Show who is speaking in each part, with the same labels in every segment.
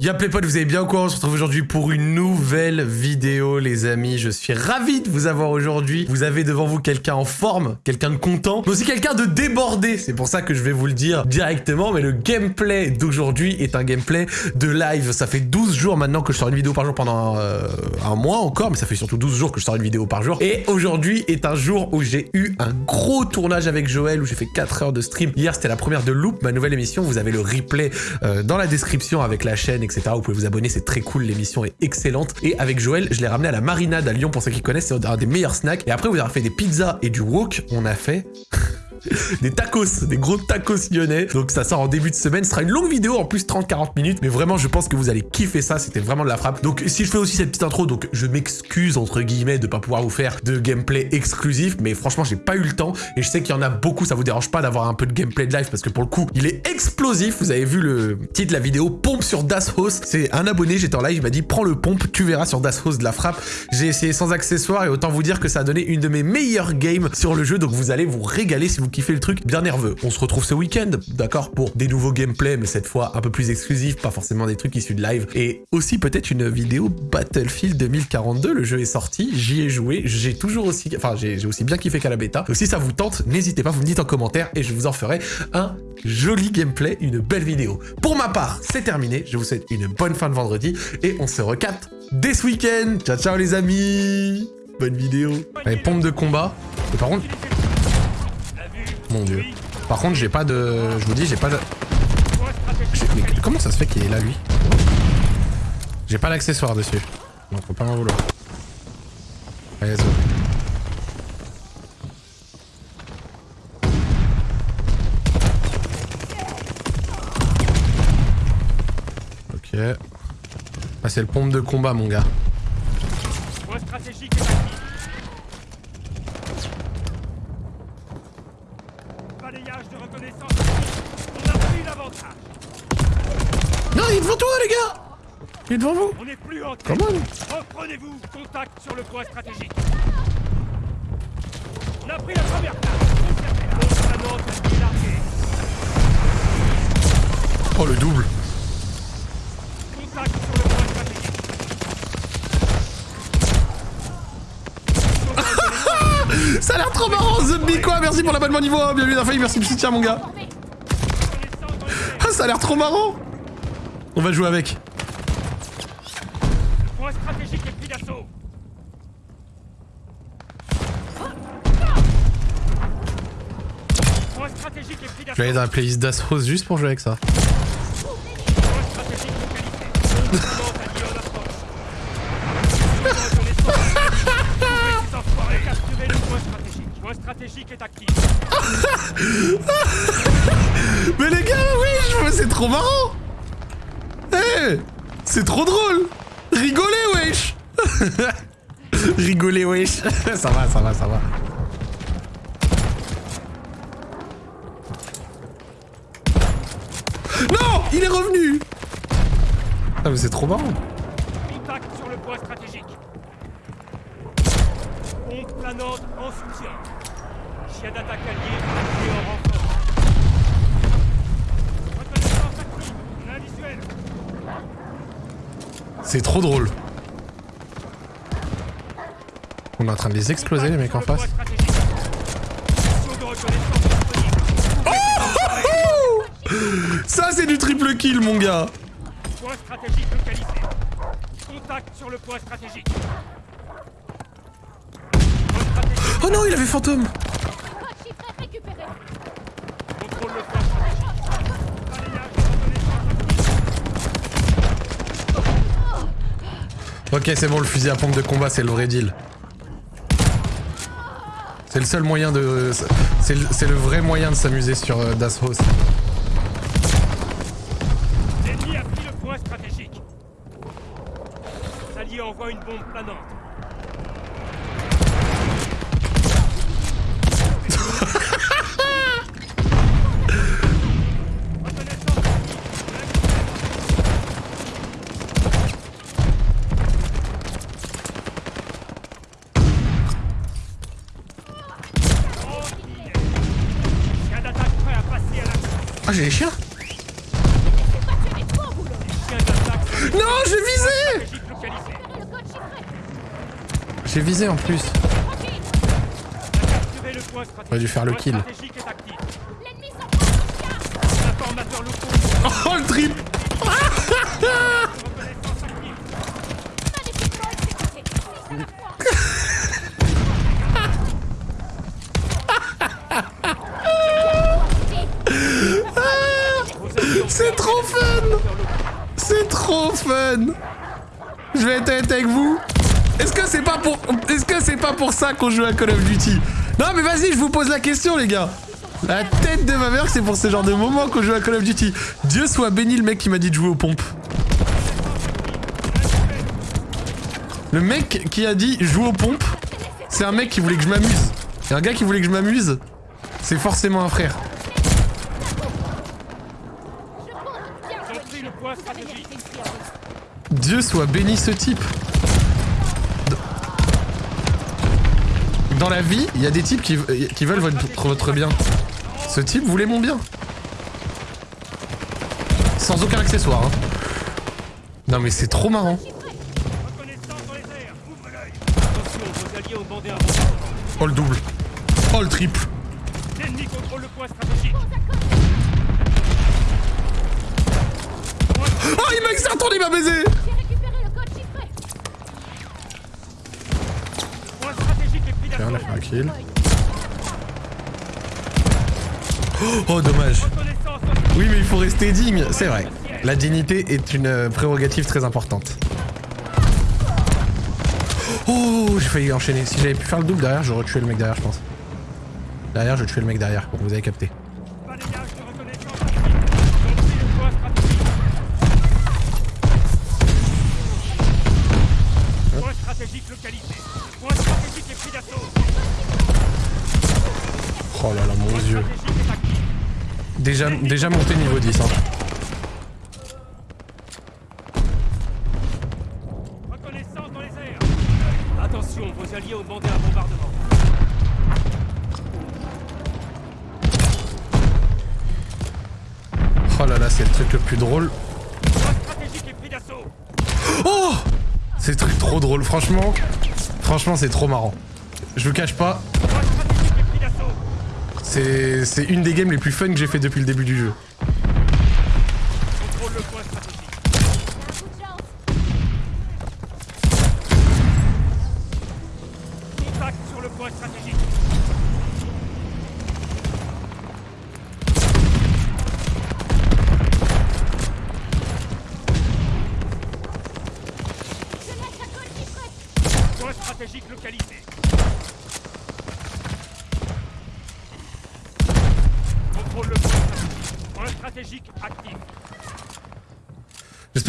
Speaker 1: Y'a potes, vous allez bien ou quoi On se retrouve aujourd'hui pour une nouvelle vidéo les amis. Je suis ravi de vous avoir aujourd'hui. Vous avez devant vous quelqu'un en forme, quelqu'un de content, mais aussi quelqu'un de débordé. C'est pour ça que je vais vous le dire directement, mais le gameplay d'aujourd'hui est un gameplay de live. Ça fait 12 jours maintenant que je sors une vidéo par jour pendant euh, un mois encore, mais ça fait surtout 12 jours que je sors une vidéo par jour. Et aujourd'hui est un jour où j'ai eu un gros tournage avec Joël, où j'ai fait 4 heures de stream. Hier c'était la première de Loop, ma nouvelle émission. Vous avez le replay euh, dans la description avec la chaîne, vous pouvez vous abonner, c'est très cool, l'émission est excellente. Et avec Joël, je l'ai ramené à la Marinade à Lyon, pour ceux qui connaissent, c'est un des meilleurs snacks. Et après, vous avez fait des pizzas et du wok, on a fait... des tacos, des gros tacos lyonnais. Donc ça sort en début de semaine. Ce sera une longue vidéo, en plus 30-40 minutes. Mais vraiment, je pense que vous allez kiffer ça. C'était vraiment de la frappe. Donc si je fais aussi cette petite intro, donc je m'excuse entre guillemets de pas pouvoir vous faire de gameplay exclusif. Mais franchement, j'ai pas eu le temps. Et je sais qu'il y en a beaucoup. Ça vous dérange pas d'avoir un peu de gameplay de live parce que pour le coup, il est explosif. Vous avez vu le titre de la vidéo, pompe sur Das House. C'est un abonné, j'étais en live, il m'a dit prends le pompe, tu verras sur Das House de la frappe. J'ai essayé sans accessoires et autant vous dire que ça a donné une de mes meilleures games sur le jeu. Donc vous allez vous régaler si vous kiffez le truc bien nerveux. On se retrouve ce week-end, d'accord, pour des nouveaux gameplays, mais cette fois un peu plus exclusifs, pas forcément des trucs issus de live, et aussi peut-être une vidéo Battlefield 2042, le jeu est sorti, j'y ai joué, j'ai toujours aussi, enfin j'ai aussi bien kiffé qu'à la bêta, donc si ça vous tente, n'hésitez pas, vous me dites en commentaire, et je vous en ferai un joli gameplay, une belle vidéo. Pour ma part, c'est terminé, je vous souhaite une bonne fin de vendredi, et on se recapte dès ce week-end Ciao ciao les amis Bonne vidéo Allez, pompe de combat. Et par contre, mon dieu. Par contre, j'ai pas de... Je vous dis, j'ai pas de... Mais comment ça se fait qu'il est là, lui? J'ai pas l'accessoire dessus. Donc, faut pas m'en vouloir. Allez. Ok. Ah, c'est le pompe de combat, mon gars. Non, Il est devant vous.
Speaker 2: On est plus en
Speaker 1: Comment
Speaker 2: Reprenez-vous contact sur le point stratégique. On a pris la première place.
Speaker 1: Oh, le double.
Speaker 2: Contact sur le point stratégique.
Speaker 1: Ça a l'air trop marrant, Zombie quoi. Merci pour l'abonnement niveau 1, bienvenue dans la merci du soutien mon gars. Ah ça a l'air trop marrant. On va jouer avec.
Speaker 2: Point stratégique et pris d'assaut Point stratégique et pris d'assaut
Speaker 1: Je vais aller dans la playlist d'Astros juste pour jouer avec ça.
Speaker 2: Point stratégique localisé est.
Speaker 1: Mais les gars, oui, c'est trop marrant Eh C'est trop drôle Rigolez, wesh Rigolez, wesh Ça va, ça va, ça va. Non Il est revenu Ah mais c'est trop marrant
Speaker 2: Contact sur le point stratégique. Pompe planante en soutien. Chien d'attaque allié et en renfort. Reconnaissance active. On a un visuel.
Speaker 1: C'est trop drôle. On est en train de les exploser les mecs en face. Oh Ça c'est du triple kill mon gars
Speaker 2: Point stratégique localisé. Contact sur le point stratégique.
Speaker 1: Oh non il avait fantôme
Speaker 2: Contrôle le point stratégique. Balayage de reconnaissance.
Speaker 1: Ok c'est bon le fusil à pompe de combat c'est le vrai deal. C'est le seul moyen de... C'est le, le vrai moyen de s'amuser sur euh, Das House.
Speaker 2: L'ennemi a pris le point stratégique. L'allié envoie une bombe planante.
Speaker 1: Ah j'ai les chiens Non, j'ai visé. J'ai visé en plus. Aurait dû faire le kill. Oh le trip
Speaker 3: C'est
Speaker 1: trop fun Je vais être honnête avec vous. Est-ce que c'est pas pour est-ce que c'est pas pour ça qu'on joue à Call of Duty? Non mais vas-y, je vous pose la question les gars. La tête de ma mère, c'est pour ce genre de moment qu'on joue à Call of Duty. Dieu soit béni le mec qui m'a dit de jouer aux pompes. Le mec qui a dit joue aux pompes, c'est un mec qui voulait que je m'amuse. Et un gars qui voulait que je m'amuse, c'est forcément un frère.
Speaker 3: Je compte bien
Speaker 2: Ils ont
Speaker 3: jouer.
Speaker 2: pris le point stratégique.
Speaker 1: Dieu soit béni ce type. Dans la vie, il y a des types qui, qui veulent votre, votre bien. Ce type voulait mon bien. Sans aucun accessoire. hein. Non mais c'est trop marrant. Oh le double. Oh le triple.
Speaker 2: L'ennemi contrôle le point stratégique.
Speaker 1: Oh il m'a retourné, il m'a baisé on a fait un kill. Oh dommage. Oui mais il faut rester digne, c'est vrai. La dignité est une euh, prérogative très importante. Oh, j'ai failli enchaîner. Si j'avais pu faire le double derrière, j'aurais tué le mec derrière, je pense. Derrière, je tuais le mec derrière. Bon, vous avez capté. Oh là là, mon dieu. Déjà, déjà monté niveau 10. Hein. Oh là là, c'est le truc le plus drôle. Oh C'est le truc trop drôle, franchement. Franchement, c'est trop marrant. Je vous cache pas,
Speaker 2: Point stratégique est pris d'assaut.
Speaker 1: C'est une des games les plus fun que j'ai fait depuis le début du jeu.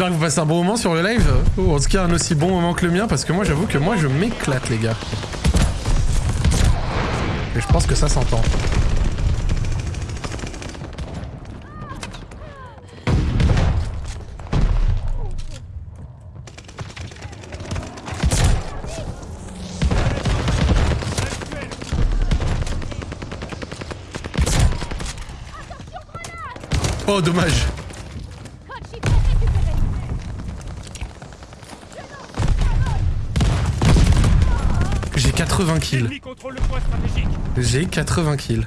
Speaker 1: J'espère que vous passez un bon moment sur le live. Ou en tout cas, un aussi bon moment que le mien, parce que moi, j'avoue que moi, je m'éclate, les gars. Et je pense que ça s'entend. Oh, dommage. 80 kills. J'ai 80 kills.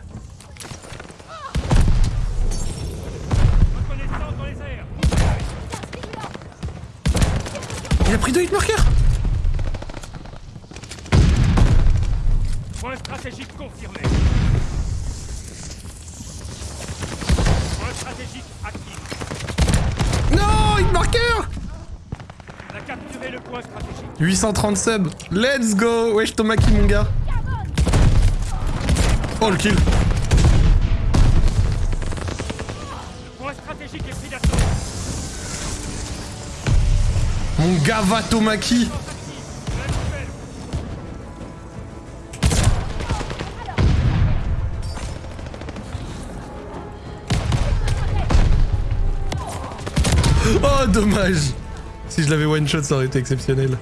Speaker 1: Il a pris deux hit markers
Speaker 2: Point stratégique confirmé. Point stratégique actif.
Speaker 1: Non, hit marker
Speaker 2: On a capturé le point stratégique.
Speaker 1: 830 subs. Let's go Wesh Tomaki, mon gars. Oh, le kill. Mon gars va Tomaki. Oh, dommage. Si je l'avais one shot, ça aurait été exceptionnel.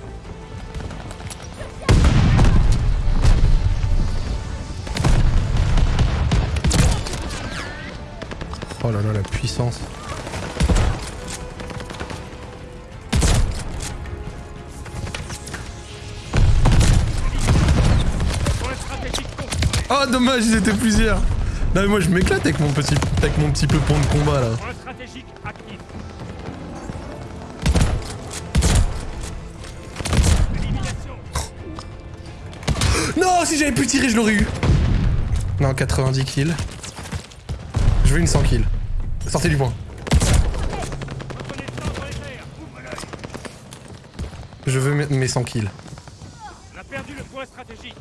Speaker 1: Oh là là, la puissance. Oh dommage, ils étaient plusieurs. Non mais moi je m'éclate avec mon petit avec mon petit de combat là. Si j'avais pu tirer, je l'aurais eu. Non, 90 kills. Je veux une 100 kills. Sortez du point. Je veux mes- mes 100 kills.
Speaker 2: On a perdu le point stratégique.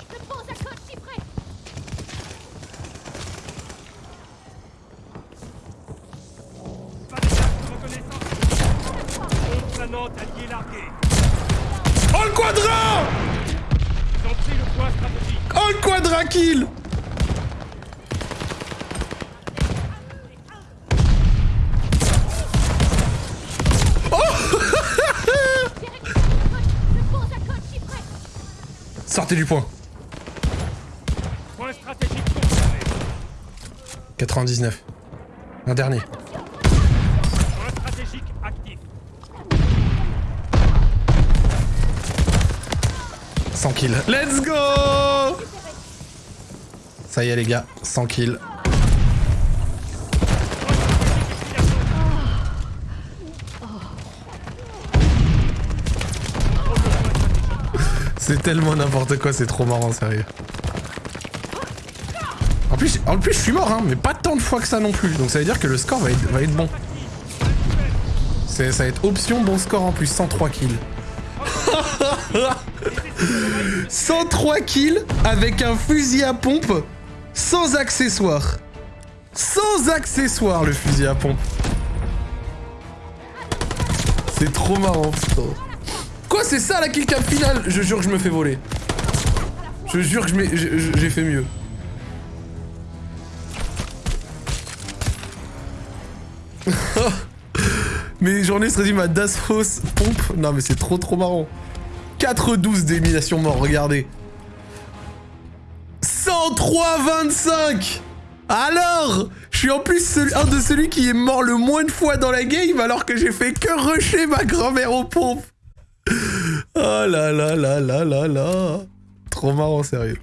Speaker 1: Oh, le quadra Oh, le quadra kill Sortez du point.
Speaker 2: Point stratégique confirmé.
Speaker 1: 99. Un dernier.
Speaker 2: Point stratégique actif.
Speaker 1: 100 kills. Let's go Ça y est les gars, 100 kills. C'est tellement n'importe quoi, c'est trop marrant, sérieux. En plus, en plus, je suis mort, hein, mais pas tant de fois que ça non plus. Donc ça veut dire que le score va être, va être bon. Ça va être option bon score en plus, 103 kills. 103 kills avec un fusil à pompe sans accessoire. Sans accessoire le fusil à pompe. C'est trop marrant. Quoi, c'est ça la kill cam finale? Je jure que je me fais voler. Je jure que j'ai fait mieux. Mes journées se résument à Dasfos pompe. Non mais c'est trop trop marrant. 4-12 d'élimination mort, regardez. 103-25 Alors Je suis en plus un de celui qui est mort le moins de fois dans la game alors que j'ai fait que rusher ma grand-mère aux pompes. Oh là là là là là là Trop marrant, sérieux.